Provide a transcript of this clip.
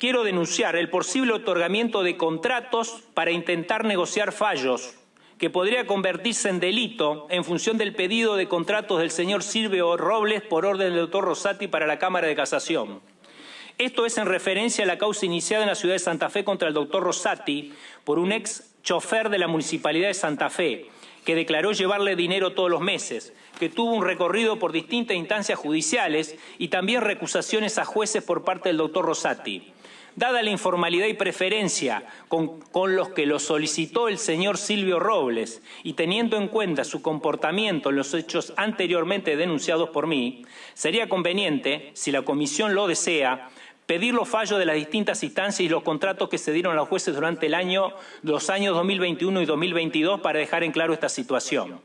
quiero denunciar el posible otorgamiento de contratos para intentar negociar fallos que podría convertirse en delito en función del pedido de contratos del señor Silvio Robles por orden del doctor Rosati para la Cámara de Casación. Esto es en referencia a la causa iniciada en la ciudad de Santa Fe contra el doctor Rosati por un ex chofer de la Municipalidad de Santa Fe, que declaró llevarle dinero todos los meses, que tuvo un recorrido por distintas instancias judiciales y también recusaciones a jueces por parte del doctor Rosati. Dada la informalidad y preferencia con, con, los que lo solicitó el señor Silvio Robles y teniendo en cuenta su comportamiento en los hechos anteriormente denunciados por mí, sería conveniente, si la Comisión lo desea, pedir los fallos de las distintas instancias y los contratos que se dieron a los jueces durante el año, los años 2021 y 2022 para dejar en claro esta situación.